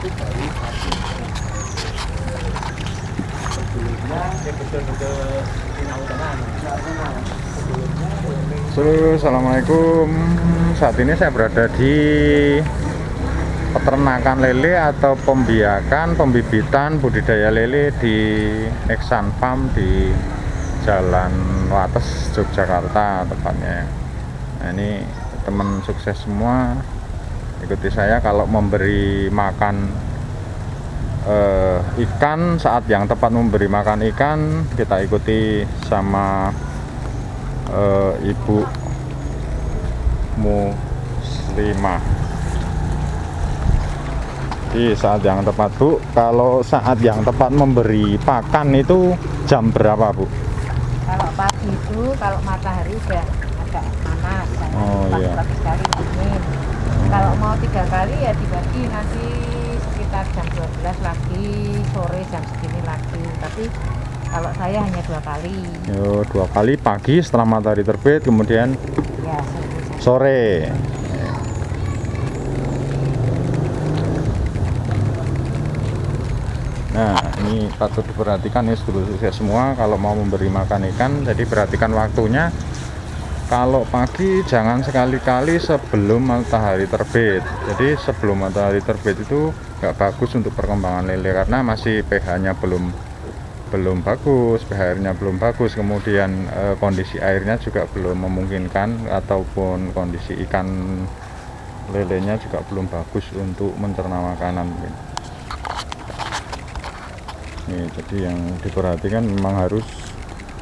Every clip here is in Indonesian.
pagi sebelumnya ya betul-betul Assalamualaikum. Saat ini saya berada di peternakan lele atau pembiakan, pembibitan, budidaya lele di Eksan Farm di Jalan Wates, Yogyakarta tepatnya. Nah ini teman sukses semua ikuti saya kalau memberi makan eh, ikan saat yang tepat memberi makan ikan kita ikuti sama eh, ibu muslimah di saat yang tepat bu kalau saat yang tepat memberi pakan itu jam berapa bu Kalau pagi itu, kalau matahari udah agak panas? Oh, iya. sekali dingin. Kalau mau tiga kali ya dibagi nanti sekitar jam 12 lagi, sore jam segini lagi. Tapi kalau saya hanya dua kali, Yo, dua kali pagi setelah matahari terbit kemudian ya sore. sore Nah, ini patut diperhatikan ya sukses semua kalau mau memberi makan ikan, jadi perhatikan waktunya. Kalau pagi jangan sekali-kali sebelum matahari terbit. Jadi sebelum matahari terbit itu nggak bagus untuk perkembangan lele karena masih pH-nya belum belum bagus, pH-nya belum bagus, kemudian eh, kondisi airnya juga belum memungkinkan ataupun kondisi ikan lelenya juga belum bagus untuk mencerna makanan. Nih, jadi yang diperhatikan memang harus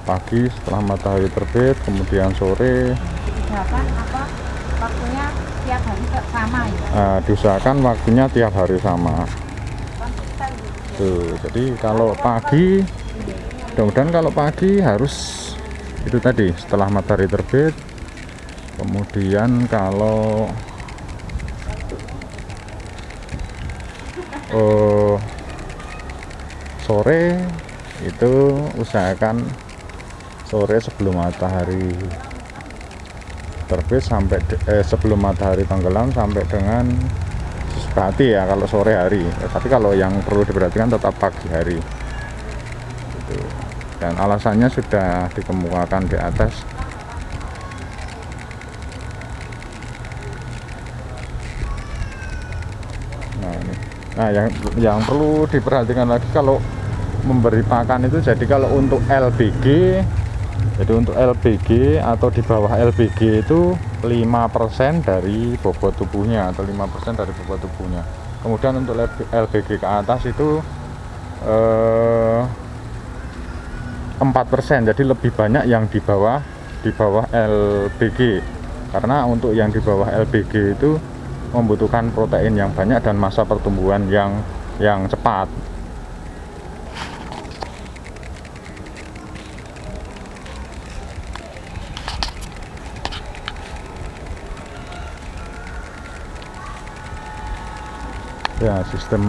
pagi setelah matahari terbit, kemudian sore. Diusahakan apa waktunya tiap hari sama ya. Nah, diusahakan waktunya tiap hari sama. Tuh, jadi kalau pagi, mudah-mudahan kalau pagi harus itu tadi setelah matahari terbit. Kemudian kalau eh, sore itu usahakan sore sebelum matahari terbit sampai eh, sebelum matahari tenggelam sampai dengan hati ya kalau sore hari. Tapi kalau yang perlu diperhatikan tetap pagi hari. Gitu. dan alasannya sudah dikemukakan di atas. Nah nah yang yang perlu diperhatikan lagi kalau memberi pakan itu jadi kalau untuk LBG jadi untuk LBG atau di bawah LBG itu 5% dari bobot tubuhnya atau 5% dari bobot tubuhnya. Kemudian untuk LB LBG ke atas itu eh, 4%. Jadi lebih banyak yang di bawah di bawah LBG. Karena untuk yang di bawah LBG itu membutuhkan protein yang banyak dan masa pertumbuhan yang yang cepat. Ya sistem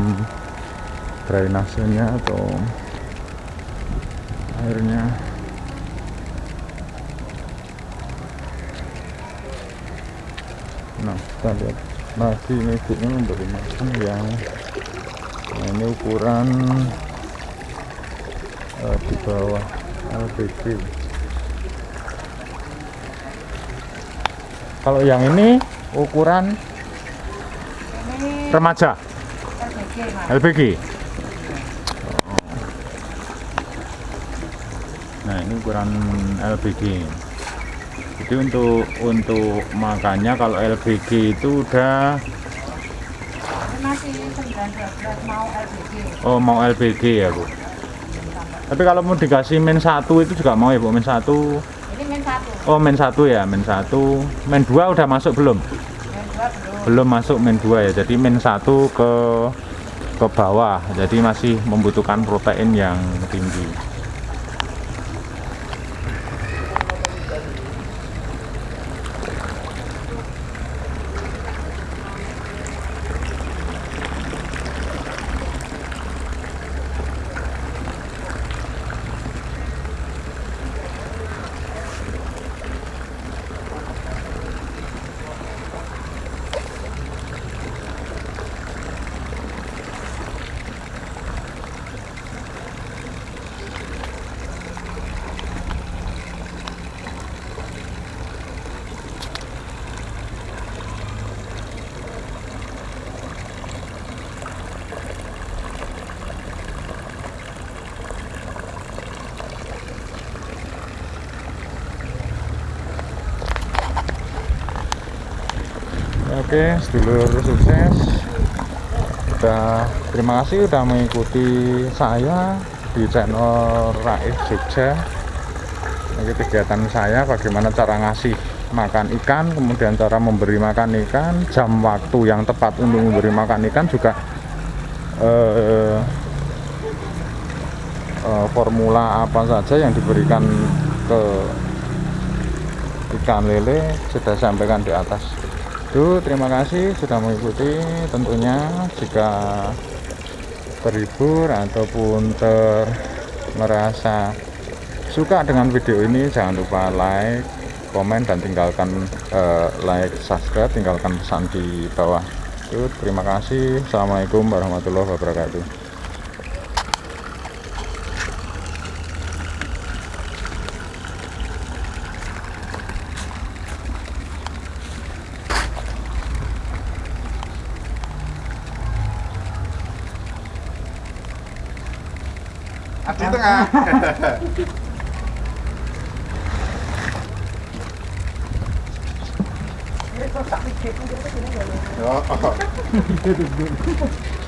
drainasenya atau airnya. Nah kita lihat lagi ini ibunya memberi makan yang nah, ini ukuran eh, di bawah LPG kalau yang ini ukuran Ini remaja. LPG. Nah, ini ukuran LPG. Jadi untuk untuk makannya kalau LPG itu udah Ini masih 9 mau LBG. oh mau LPG ya, Bu. Tapi kalau mau dikasih min satu itu juga mau ya, Bu, min satu. Ini min satu, Oh, min satu ya, min satu. Min dua udah masuk belum? min dua belum. belum masuk min 2 ya jadi min 1 ke ke bawah. Jadi masih membutuhkan protein yang tinggi oke sedulur sukses. Udah terima kasih udah mengikuti saya di channel Raif Jogja. Ini kegiatan saya bagaimana cara ngasih makan ikan kemudian cara memberi makan ikan jam waktu yang tepat untuk memberi makan ikan juga eh, eh, formula apa saja yang diberikan ke ikan lele sudah sampaikan di atas itu terima kasih sudah mengikuti. Tentunya jika terhibur ataupun ter merasa suka dengan video ini jangan lupa like komen dan tinggalkan eh, like subscribe tinggalkan pesan di bawah. Itu terima kasih. Assalamualaikum warahmatullahi wabarakatuh Di tengah. Oh.